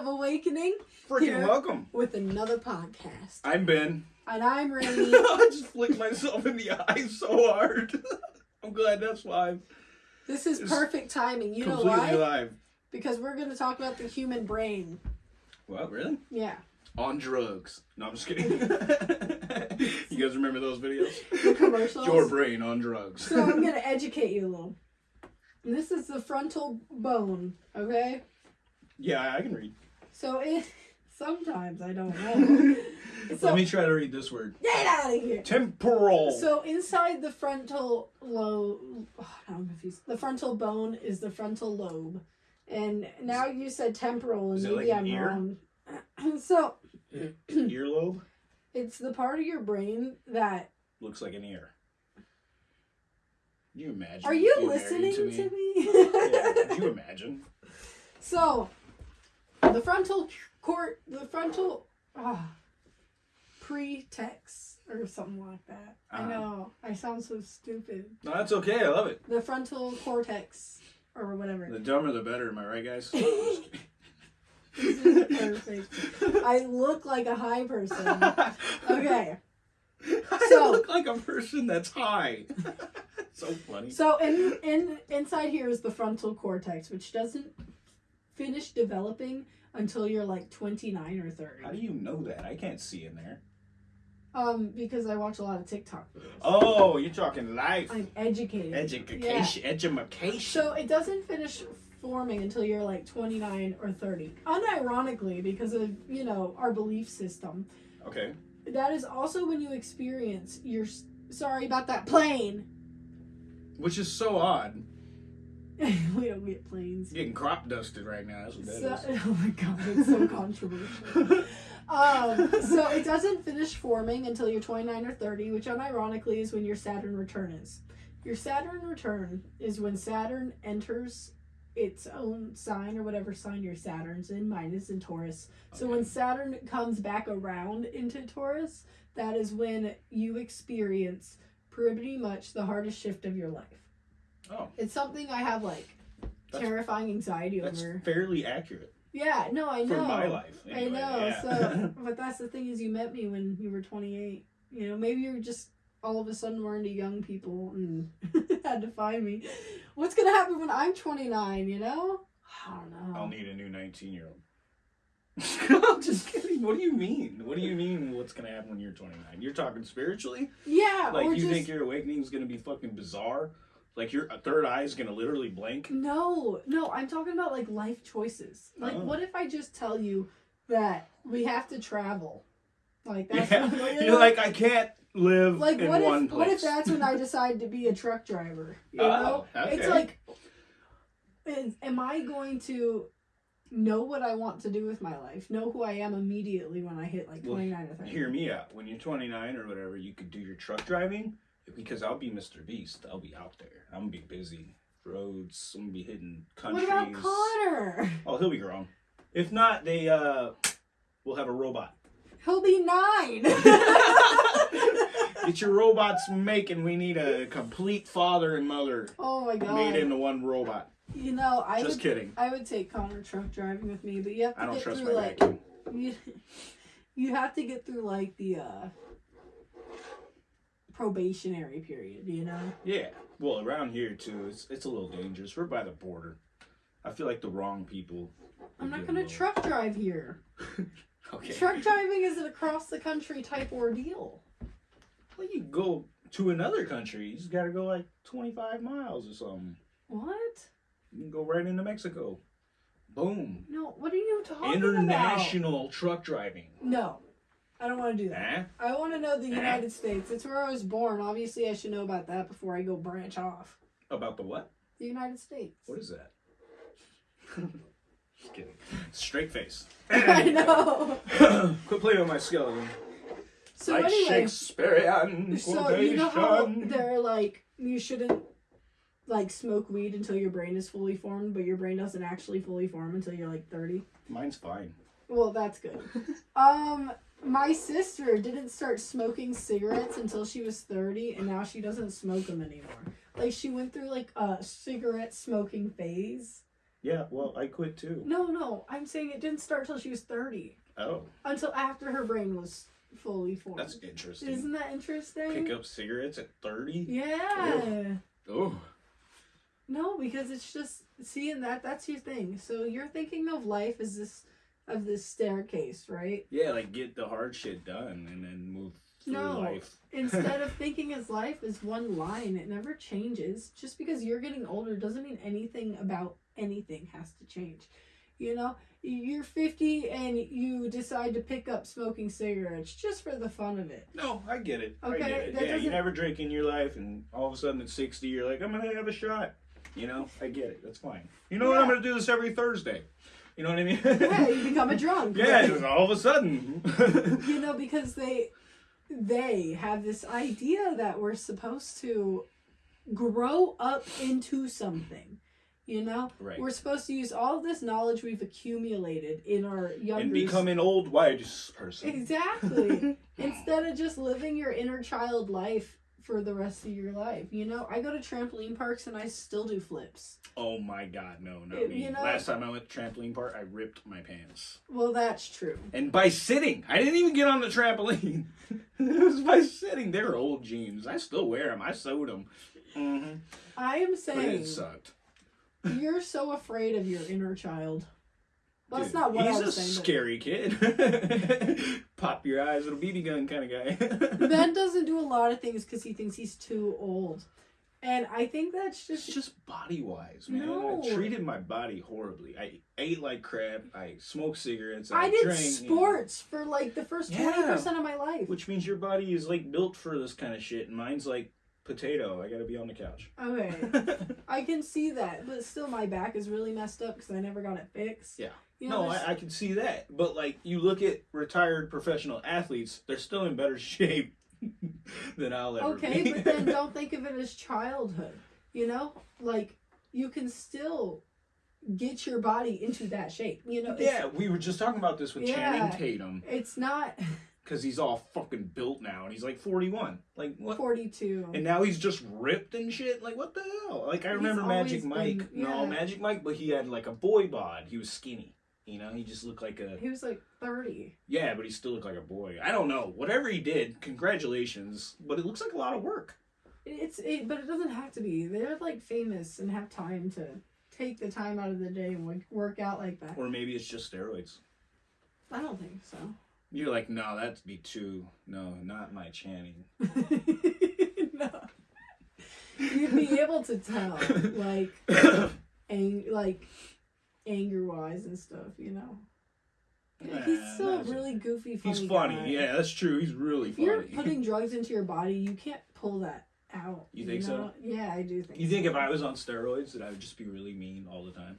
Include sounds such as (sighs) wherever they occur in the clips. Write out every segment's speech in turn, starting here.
of Awakening Freaking welcome. with another podcast. I'm Ben. And I'm (laughs) Rainy. I just flicked myself in the eye so hard. (laughs) I'm glad that's live. this is It's perfect timing. You know why? live. Because we're going to talk about the human brain. What, really? Yeah. On drugs. No, I'm just kidding. (laughs) you guys remember those videos? The commercials. Your brain on drugs. So I'm going to educate you a little. This is the frontal bone, okay? yeah, I can read. So it (laughs) sometimes I don't know. (laughs) so Let me try to read this word. get out of here. Temporal. So inside the frontal lobe, oh, now I'm confused. The frontal bone is the frontal lobe, and now you said temporal, and maybe like I'm ear? wrong. (clears throat) so (clears throat) Earlobe it's the part of your brain that. looks like an ear. Can you imagine? Are you listening to me? me? (laughs) yeah, you imagine? So, the frontal court, the frontal ah, pretext or something like that. I Uh-huh. know I sound so stupid. No, that's okay. I love it. The frontal cortex or whatever. The dumber the better, am I right, guys? (laughs) This is perfect. I look like a high person. Okay. (laughs) I So- look like a person that's high. (laughs) so funny. So in in inside here is the frontal cortex, which doesn't finish developing until you're like 29 or 30. How do you know that? I can't see in there. Um, because I watch a lot of TikTok videos. Oh, you're talking life. I'm educated. Education. Education. So it doesn't finish forming until you're like 29 or 30. Unironically, because of, you know, our belief system. Okay. That is also when you experience your. Sorry about that plane. Which is so odd. (laughs) we don't get planes. Getting crop dusted right now. That's what that So, is. (laughs) oh my god, it's so controversial. (laughs) Um, so it doesn't finish forming until you're 29 or 30, which unironically is when your Saturn return is. Your Saturn return is when Saturn enters its own sign or whatever sign your Saturn's in. Mine is in Taurus. So when Saturn comes back around into Taurus, that is when you experience pretty much the hardest shift of your life. Oh, It's something I have like That's- terrifying anxiety that's over. fairly accurate Yeah, no, I know. for my life. I know. yeah. So, (laughs) but that's the thing is, you met me when you were 28. You know, maybe you were just all of a sudden were into young people and (laughs) had to find me. What's gonna happen when I'm 29? You know? I don't know. I'll need a new 19 year old. (laughs) I'm just kidding. What do you mean? What do you mean? What's gonna happen when you're 29? You're talking spiritually? yeah, Like you just think your awakening is gonna be fucking bizarre? Like your third eye is gonna literally blink? no, no. I'm talking about like life choices. Like, Oh. what if I just tell you that we have to travel? Like that's Yeah. what, you (laughs) You're know? like I can't live like in what one if place. what if that's when I (laughs) decide to be a truck driver? You oh, know, Oh, okay. it's like, is, am I going to know what I want to do with my life? Know who I am immediately when I hit like Well, twenty nine or thirty? Hear me out. When you're 29 or whatever, you could do your truck driving because I'll be Mr. Beast. I'll be out there. I'm gonna be busy. Roads. I'm gonna be hitting countries. What about Connor? Oh, he'll be grown. If not, they uh, we'll have a robot. He'll be nine. (laughs) Get your robots making. We need a complete father and mother oh my god! made into one robot. you know, I Just would, kidding. I would take Connor truck driving with me, but you have to I don't get trust through my like you, (laughs) you have to get through like the uh probationary period. You know. Yeah. Well, around here too, it's it's a little dangerous. We're by the border. I feel like the wrong people. I'm not gonna truck drive here. (laughs) Okay. Truck driving is an across the country type ordeal. Well, you go to another country. You just gotta go like 25 miles or something. What? You can go right into Mexico. Boom. No, what are you talking International truck driving. No. I don't want to do that. Eh? I want to know the United States. It's where I was born. Obviously, I should know about that before I go branch off. About the what? The United States. What is that? (laughs) Just kidding. Straight face. (laughs) I know. (coughs) Quit playing with my skeleton. So like anyway, Shakespearean so you know how they're like you shouldn't like smoke weed until your brain is fully formed, but your brain doesn't actually fully form until you're like thirty. Mine's fine. Well, that's good. (laughs) um, my sister didn't start smoking cigarettes until she was 30, and now she doesn't smoke them anymore. Like, she went through, like, a cigarette smoking phase, Yeah, well, I quit too. No, no, I'm saying it didn't start till she was 30. Oh, Until after her brain was fully formed. that's interesting. Isn't that interesting? Pick up cigarettes at 30? Yeah. Oh. No, because it's just seeing that that's your thing. So you're thinking of life as this of this staircase, right? Yeah, like get the hard shit done and then move through No. life. (laughs) Instead of thinking as life is one line, it never changes. Just because you're getting older doesn't mean anything about anything has to change. You know, you're 50 and you decide to pick up smoking cigarettes just for the fun of it. No, I get it. I Okay, get it. that Yeah, you doesn't- never drink in your life, and all of a sudden at 60, you're like, I'm going to have a shot. You know, I get it. That's fine. You know what? I'm going to do this every Thursday. You know what I mean? Yeah, you become a (laughs) drunk. yeah, just all of a sudden. (laughs) you know because they they have this idea that we're supposed to grow up into something you know Right. we're supposed to use all this knowledge we've accumulated in our younger and become an old wise person. exactly (laughs) instead of just living your inner child life for the rest of your life you know i go to trampoline parks and i still do flips Oh my god, no, no. It- you know- Last time I went to trampoline park, I ripped my pants. well that's true And by sitting, I didn't even get on the trampoline. (laughs) it was by sitting. They were old jeans. I still wear them. I sewed them. Mm-hmm. i am But saying it sucked. you're so afraid of your inner child well, that's Dude, not what he's I a was saying. but- scary kid. (laughs) Pop your eyes, little BB gun kind of guy. (laughs) Ben doesn't do a lot of things because he thinks he's too old. And I think that's It's just. just body wise, man. No. I treated my body horribly. I ate like crap. I smoked cigarettes. I I, did drank, sports for like the first Yeah. 20% of my life. Which means your body is like built for this kind of shit, and mine's like potato. I gotta be on the couch. Okay. (laughs) I can see that, but still, my back is really messed up because I never got it fixed. Yeah. You know, no, I, I can see that. But like, you look at retired professional athletes, they're still in better (laughs) shape than I'll ever okay, be. but then (laughs) don't think of it as childhood. You know? Like, you can still get your body into that shape. You know? Yeah, we were just talking about this with Yeah. Channing Tatum It's not (laughs) because he's all fucking built now, and he's like 41. Like what? 42. And now he's just ripped and shit. Like what the hell? Like I He's remember Magic Mike. been- No. Magic Mike, but he had like a boy bod. He was skinny. You know, he just looked like a He was like 30. yeah, but he still looked like a boy. I don't know. Whatever he did, congratulations. But it looks like a lot of work. It's it, but it doesn't have to be. They're like famous and have time to take the time out of the day and work out like that. Or maybe it's just steroids. I don't think so. You're like, no, that'd be too. No, not my Channing. (laughs) no. You'd be able to tell, like, (coughs) ang- like, anger wise and stuff, you know. He's Nah, still a really goofy, funny. He's funny. guy. Yeah, that's true. He's really If you're funny. putting (laughs) drugs into your body, you can't pull that out. You think so? know? Yeah, I do think. you think so. if I was on steroids, that I would just be really mean all the time?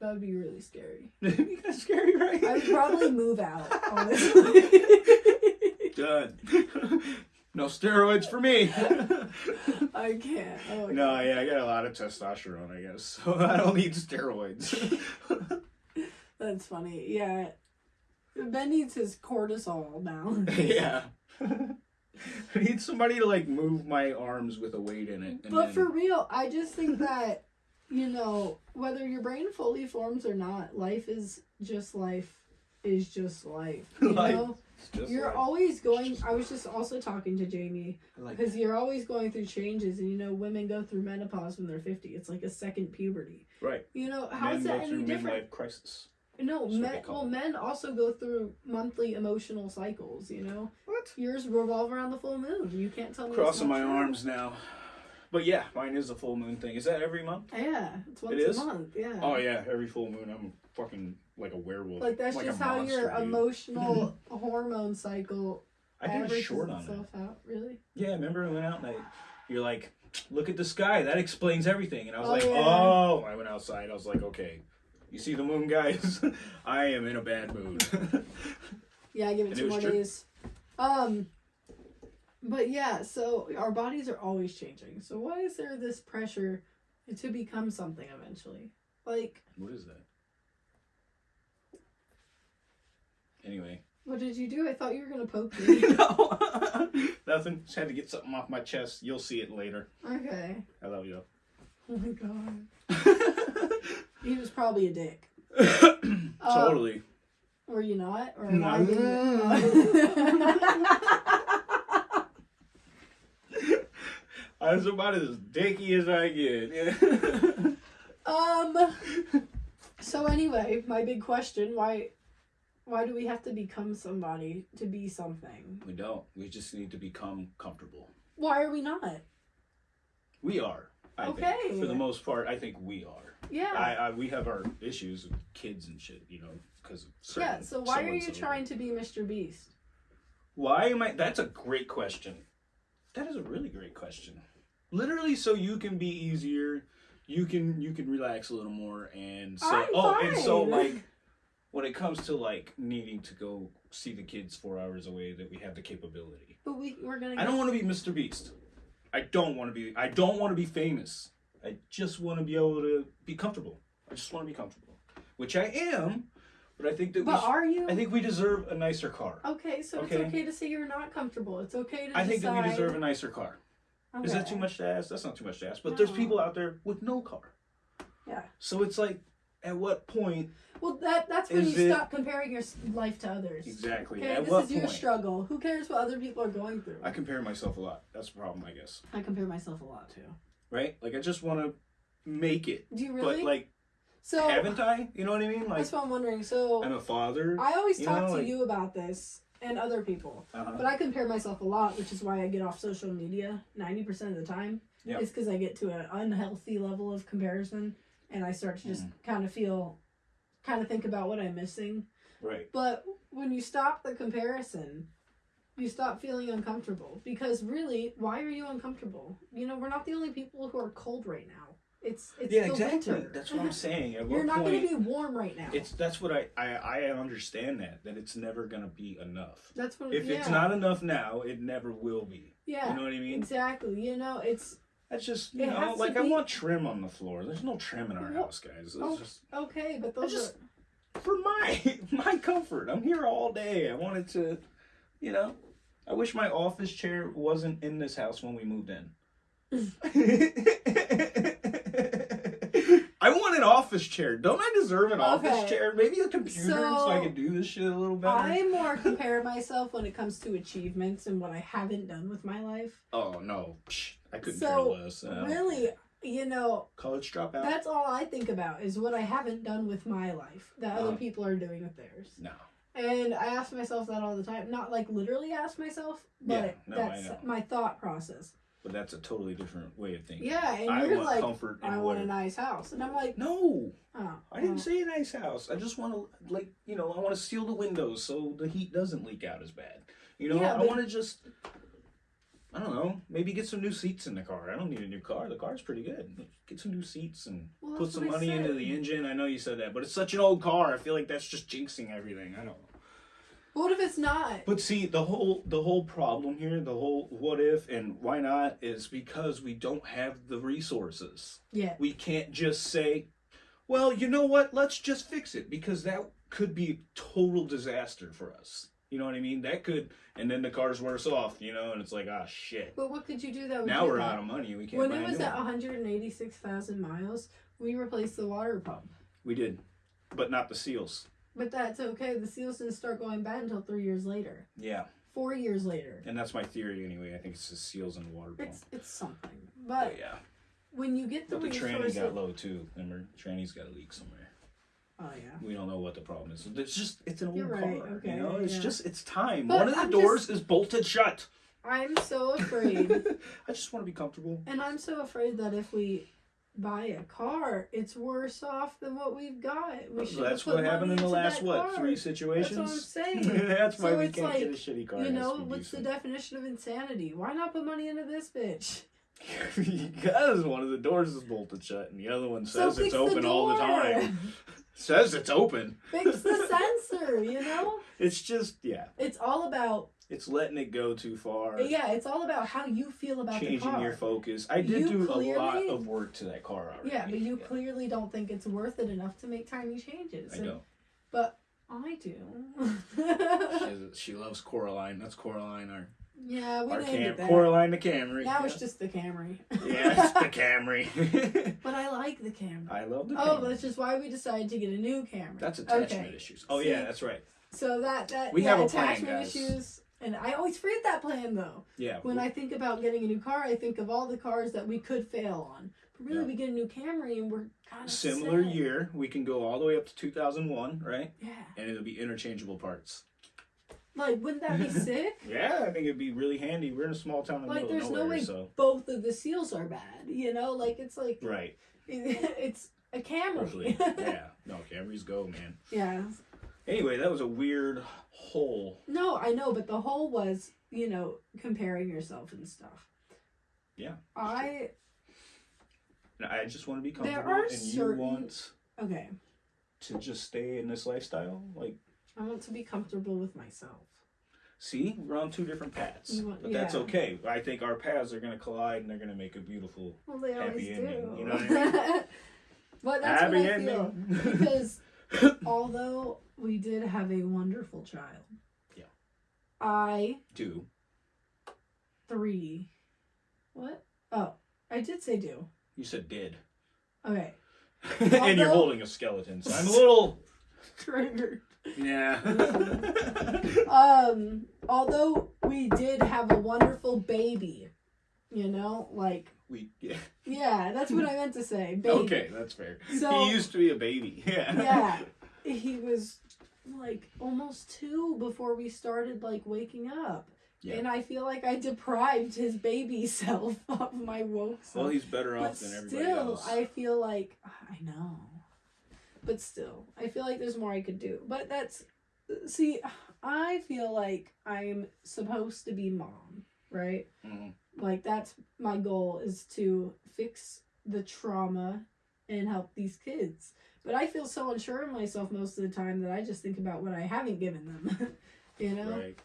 that would be really scary. (laughs) That'd be kind of scary, right? I would probably move out, (laughs) honestly. Done. No steroids for me. (laughs) I can't. Oh, no, yeah, I got a lot of testosterone, I guess, (laughs) so I don't need steroids. (laughs) That's funny. Yeah. Ben needs his cortisol now. yeah. I need somebody to like move my arms with a weight in it. But then- for real, I just think that, you know, whether your brain fully forms or not, life is just life is just life. You Life know? You're like- always going I was just also talking to Jamie like because you're always going through changes and you know women go through menopause when they're 50. It's like a second puberty. right. You know, how's Men that go any through different? midlife crisis. No, That's men, well, it. men also go through monthly emotional cycles. You know, What? yours revolve around the full moon. You can't tell me. Crossing my true. arms now. But yeah, mine is a full moon thing. Is that every month? Yeah, it's once is? a month. Yeah. Oh yeah, every full moon I'm fucking like a werewolf. Like that's a just how your dude. emotional (laughs) hormone cycle I a averages short on it. out. Really? Yeah, remember I went out and I, you're like, look at the sky. That explains everything. And I was Oh, like, yeah. oh. I went outside. I was like, okay, you see the moon, guys? (laughs) I am in a bad mood. (laughs) Yeah, I give it And two it more days. Um, but yeah, so our bodies are always changing. So why is there this pressure to become something eventually? Like, what is that? Anyway, what did you do? I thought you were gonna poke me. (laughs) no, (laughs) nothing. Just had to get something off my chest. You'll see it later. okay. I love you. Oh my god. (laughs) He was probably a dick. (coughs) Um, totally. Were you not? Or am I I was about as dicky as I get. um. So anyway, my big question: Why, why do we have to become somebody to be something? we don't. We just need to become comfortable. Why are we not? We are. I Okay. think. For the most part, I think we are. Yeah. I, I we have our issues with kids and shit, you know, because of yeah. So why are you trying to be Mr. Beast? Why am I? That's a great question. That is a really great question. Literally, so you can be easier, you can you can relax a little more, and so I'm oh, and so like when it comes to like needing to go see the kids four hours away, that we have the capability. But we we're gonna. I don't want to be Mr. Beast. I don't want to be. I don't want to be famous. I just want to be able to be comfortable. I just want to be comfortable, which I am. But I think that. But sh- are you? I think we deserve a nicer car. Okay, so Okay. it's okay to say you're not comfortable. It's okay to I think that we deserve a nicer car. Is that too much to ask? That's not too much to ask. But there's people out there with no car. Yeah. So it's like, at what point Well, that that's when you it- stop comparing your life to others. exactly? Okay, at this what is your point? struggle. Who cares what other people are going through? I compare myself a lot. That's the problem, I guess. I compare myself a lot too. Right? Like I just want to make it, Do you really? but like, so haven't I? You know what I mean? Like, that's what I'm wondering. So I'm a father. I always talk know, to like- you about this and other people, Uh-huh. but I compare myself a lot, which is why I get off social media ninety percent of the time. Yeah. It's because I get to an unhealthy level of comparison, and I start to just Mm-hmm. kind of feel, kind of think about what I'm missing. Right. But when you stop the comparison, you stop feeling uncomfortable because really, why are you uncomfortable? You know, we're not the only people who are cold right now. It's it's Yeah, exactly. winter. That's what I'm (laughs) saying. At You're not going to be warm right now. It's that's what I, I I understand that that it's never gonna be enough. that's what. If yeah, it's not enough now, it never will be. yeah, You know what I mean? exactly. You know, it's That's just you It know, like I want trim on the floor. There's no trim in our Well, house, guys. It's oh, just okay, but those just are for my (laughs) my comfort. I'm here all day. I wanted to, you know. I wish my office chair wasn't in this house when we moved in. (laughs) I want an office chair. Don't I deserve an office chair? Maybe a computer so, I can do this shit a little better. I more (laughs) compare myself when it comes to achievements and what I haven't done with my life. Oh no, Psh, I couldn't So, care less. Uh, Really, you know, college dropout? That's all I think about is what I haven't done with my life that other Uh-huh. people are doing with theirs. no. And I ask myself that all the time. Not like literally ask myself, but Yeah, no, that's my thought process. But that's a totally different way of thinking. Yeah, and I you're want like, comfort I want a nice house. And I'm like, No, oh. I didn't well, say a nice house. I just want to, like, you know, I want to seal the windows so the heat doesn't leak out as bad. You know, Yeah, I want to just, I don't know, maybe get some new seats in the car. I don't need a new car. The car's pretty good. Get some new seats and Well, put some money into the engine. I know you said that, but it's such an old car. I feel like that's just jinxing everything. I don't know. What if it's not? But see, the whole the whole problem here, the whole what if and why not is because we don't have the resources. Yeah. We can't just say, "Well, you know what? Let's just fix it," because that could be total disaster for us. You know what I mean? That could, and then the car's worse off. You know, and it's like, ah, shit. But what could you do that Now we're that? out of money. We can't When it was at 186,000 miles, we replaced the water pump. We did, but not the seals. But that's okay. The seals didn't start going bad until three years later. Yeah, Four years later. and that's my theory anyway. I think it's the seals and the water pump. It's it's something. But But yeah, when you get the but the tranny got low too. Remember, tranny's got a leak somewhere. Oh yeah. We don't know what the problem is. It's just it's an old You're right, car. okay, you know, it's yeah. just it's time. But One of the I'm doors just- is bolted shut. I'm so (laughs) afraid, I just want to be comfortable. and I'm so afraid that if we buy a car, it's worse off than what we've got. We should That's put what happened in the last what car. three situations. That's what I'm saying. (laughs) That's why So we it's can't get a like, shitty car. You has know to be what's the decent. definition of insanity? Why not put money into this bitch? (laughs) because one of the doors is bolted shut and the other one So says it's fix open the all the time. Says it's open. Fix the sensor. You know, It's just yeah. it's all about It's letting it go too far. yeah. It's all about how you feel about the Changing your focus. I did You do a lot of work to that car already. Yeah, but you Yeah, clearly don't think it's worth it enough to make tiny changes. I And- know. But I do. (laughs) She, has- she loves Coraline. That's Coraline, our Yeah, we Our named Cam- that. Coraline the Camry. Now yeah. it's just the Camry. yeah, it's the (laughs) Camry. but I like the Camry. I love the Oh, Camry. that's just why we decided to get a new Camry. That's attachment Okay. issues. Oh See? yeah, that's right. So that that We yeah, have a plan, attachment guys. issues, and I always forget that plan though. Yeah. When I think about getting a new car, I think of all the cars that we could fail on. But really, Yeah. we get a new Camry, and we're kind of similar set. year, we can go all the way up to 2001, right? Yeah, And it'll be interchangeable parts. Like wouldn't that be (laughs) sick? Yeah, I think it'd be really handy. We're in a small town in the Like, middle there's of no way so both of the seals are bad. You know, like it's like right. (laughs) it's a Camry. (laughs) yeah. No, Camrys go, man. yeah. Anyway, that was a weird hole. No, I know, but the whole was, you know, comparing yourself and stuff. Yeah. I I just want to be There comfortable, are and you certain- want okay. to just stay in this lifestyle. Like, I want to be comfortable with myself. see, we're on two different paths, want- but that's okay. I think our paths are going to collide, and they're going to make a beautiful Well, they always Happy ending, do. you know what I (laughs) but that's happy what I ending. feel (laughs) because although we did have a wonderful child, Yeah. I do three, what? Oh, I did say do. You said did. Okay, (laughs) and you're holding a skeleton, so I'm a little. triggered. Yeah. (laughs) Um, although we did have a wonderful baby, you know, like we. Yeah. yeah, that's what I meant to say. Baby. Okay, that's fair. So- he used to be a baby. (laughs) Yeah. Yeah, he was like almost two before we started like waking up. Yeah. And I feel like I deprived his baby (laughs) self of my woke self. Well, he's better but off than everybody still, else. Still, I feel like I know. But still, I feel like there's more I could do. But that's see, I feel like I'm supposed to be mom, right? Mhm. Like that's my goal is to fix the trauma and help these kids. But I feel so unsure of myself most of the time that I just think about what I haven't given them. (laughs) you know? Right.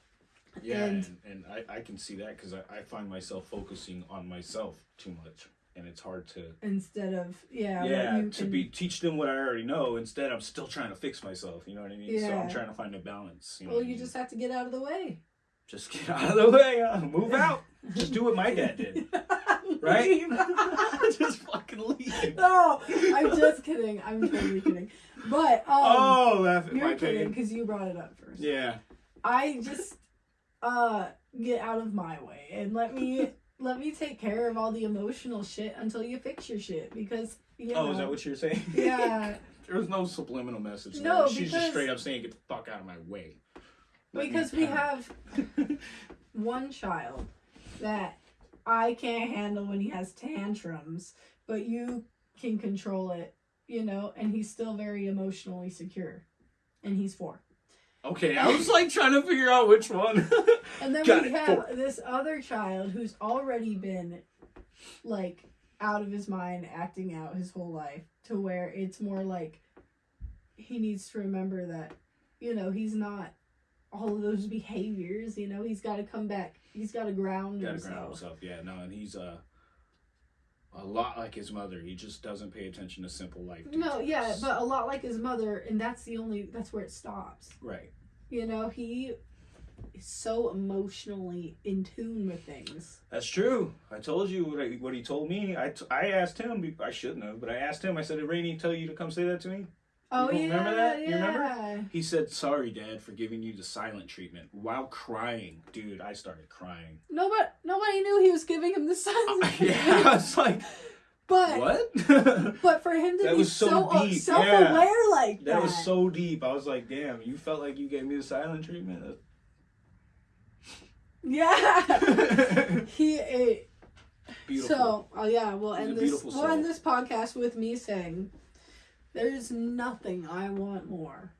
Yeah, And- and, and, I, I can see that because I, I find myself focusing on myself too much, and it's hard to Instead of yeah, yeah you to can- be teach them what I already know. Instead, I'm still trying to fix myself. You know what I mean? Yeah. So I'm trying to find a balance. You know Well, you mean? just have to get out of the way. just get out of the way. Uh, move out. Just do what my dad did. (laughs) Right? (laughs) Just fucking leave. no, I'm just kidding. I'm totally kidding. But um, oh, laugh at my you're kidding because you brought it up first. Yeah. I just uh get out of my way and let me let me take care of all the emotional shit until you fix your shit because you know Oh, is that what you're saying? (laughs) yeah (laughs) there was no subliminal message. No, there. She's just straight up saying, "Get the fuck out of my way." Let because we have (laughs) one child that I can't handle when he has tantrums, but you can control it, you know, and he's still very emotionally secure. And he's four. Okay, I was like trying to figure out which one. (laughs) And then Got we it, have four. this other child who's already been like out of his mind, acting out his whole life to where it's more like he needs to remember that, you know, he's not all of those behaviors, you know, he's got to come back. He's got to ground Gotta himself. ground himself. Yeah, no, and he's uh, a lot like his mother. He just doesn't pay attention to simple life. No, yeah, but a lot like his mother, and that's the only, that's where it stops. right. You know, he is so emotionally in tune with things. That's true. I told you what, I, what he told me. I, t- I asked him. I shouldn't have, but I asked him. I said, "Did Rainey tell you to come say that to me?" Oh, You yeah. remember that? You Yeah. remember? He said, "Sorry, Dad, for giving you the silent treatment." While crying, dude, I started crying. Nobody, nobody knew he was giving him the (laughs) silent. yeah, I was like, But "What?" (laughs) but for him to That be was so so, uh, self-aware like that, That was so deep. I was like, damn, you felt like you gave me the silent treatment? (laughs) yeah. he ate. Beautiful. so oh yeah, we'll He's end this. We'll end this podcast with me saying, "There's nothing I want more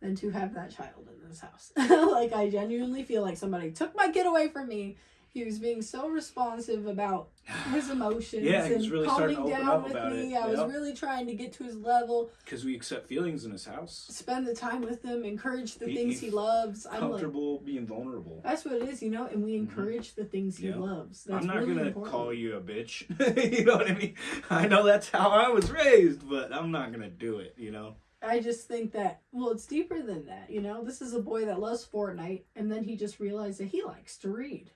than to have that child in this house. (laughs) like I genuinely feel like somebody took my kid away from me." He was being so responsive about his (sighs) emotions Yeah, he and was really starting calming to open down up with about me. it. I was really trying to get to his level. Because we accept feelings in his house. spend the time with him, encourage the He- things he loves. I'm like, Comfortable being vulnerable. that's what it is, you know, and we mm-hmm. encourage the things he Yeah. loves. That's I'm not really gonna important. call you a bitch. (laughs) you know what I mean? I know that's how I was raised, but I'm not gonna do it. You know? I just think that, well, it's deeper than that, you know? This is a boy that loves Fortnite, and then he just realized that he likes to read.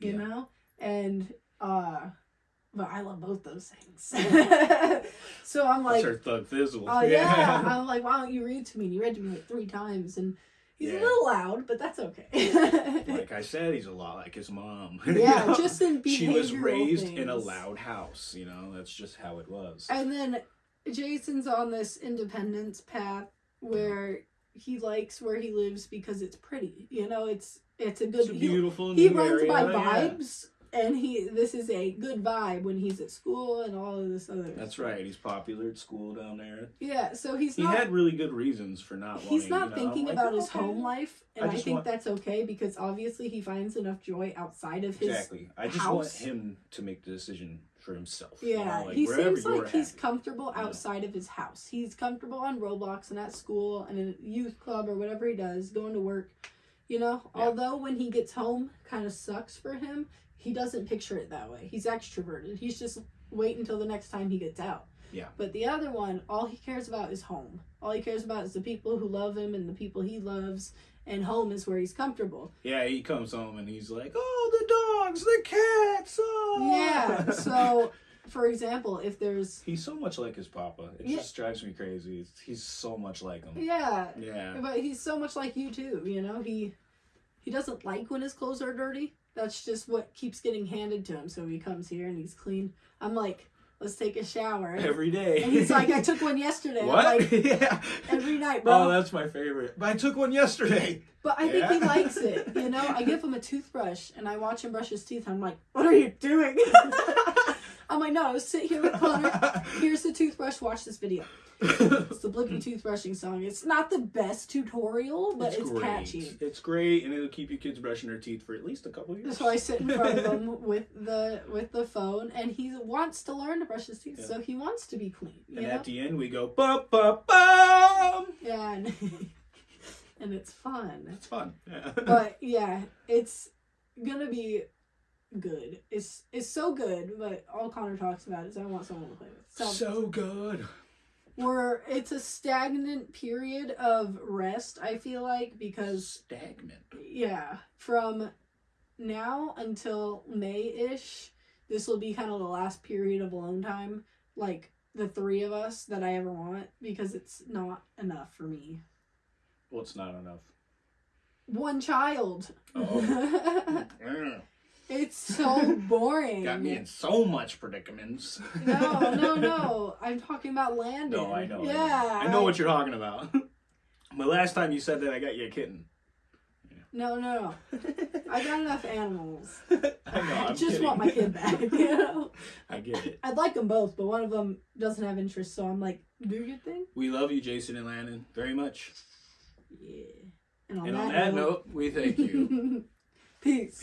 You Yeah. know? And uh but I love both those things. (laughs) so I'm like That's thug fizzle. Oh yeah. (laughs) I'm like, why don't you read to me? And he read to me like three times and he's Yeah. a little loud, but that's okay. like (laughs) I said, he's a lot like his mom. yeah, You know? just in behavioral she was raised in a loud house. You know, that's just how it was. And then Jason's on this independence path where he likes where he lives because it's pretty. You know, it's it's a good It's a he- beautiful he, new runs area, by yeah. vibes and he this is a good vibe when he's at school and all of this other That's right. He's popular at school down there. Yeah, so he's He not had really good reasons for not wanting. he's not you know, thinking like, about his okay. home life and I I, think want- that's okay because obviously he finds enough joy outside of his Exactly. I just want him to make the decision for himself. you Yeah, know, like, he seems like he's happy. comfortable Yeah. outside of his house. He's comfortable on Roblox and at school and in a youth club or whatever he does, going to work. You know, Yeah. although when he gets home, kind of sucks for him. He doesn't picture it that way. He's extroverted. He's just wait until the next time he gets out. Yeah. But the other one, all he cares about is home. All he cares about is the people who love him and the people he loves, and home is where he's comfortable. Yeah, he comes home and he's like, "Oh, the dogs, the cats." Oh. Yeah. So, (laughs) for example, if there's he's so much like his papa. It Yeah. just drives me crazy. It's, he's so much like him. yeah, Yeah. But he's so much like you too, you know. He he doesn't like when his clothes are dirty. That's just what keeps getting handed to him. So he comes here and he's clean. I'm like, let's take a shower. Every day. And he's like, I took (laughs) one yesterday. I'm What? like, (laughs) yeah. every night, bro. Oh, that's my favorite. But I took one yesterday. but I think he likes it. You know, I give him a (laughs) toothbrush and I watch him brush his teeth. I'm like, what are you doing? I'm like, no, sit here with Connor. (laughs) Here's the toothbrush. Watch this video. It's the Blippi toothbrushing song. It's not the best tutorial, but it's, great. catchy. It's great, and it'll keep your kids brushing their teeth for at least a couple years. So I sit in front of him (laughs) with the with the phone, and he wants to learn to brush his teeth. Yeah. So he wants to be clean. And know? at the end, we go bum bum bum. yeah, and, (laughs) and it's fun. It's fun. Yeah. But yeah, it's gonna be good. It's it's so good. But all Connor talks about is I want someone to play with. So, so good. we're it's a stagnant period of rest. I feel like because Stagnant. yeah, from now until May ish, this will be kind of the last period of alone time, like the three of us that I ever want, because it's not enough for me. Well, it's not enough. One child. Oh. (laughs) Mm. It's so boring. (laughs) Got me in so much predicaments. No, no, no. I'm talking about Landon. No, I know. I know. Yeah. I know what you're talking about. (laughs) But last time you said that, I got you a kitten. No, no, no. I got enough animals. (laughs) I know. I I'm just kidding. want my kid back, you know? I get it. I'd like them both, but one of them doesn't have interest, so I'm like, do your thing. We love you, Jason and Landon, very much. Yeah. And on And that on that note, we thank you. Peace.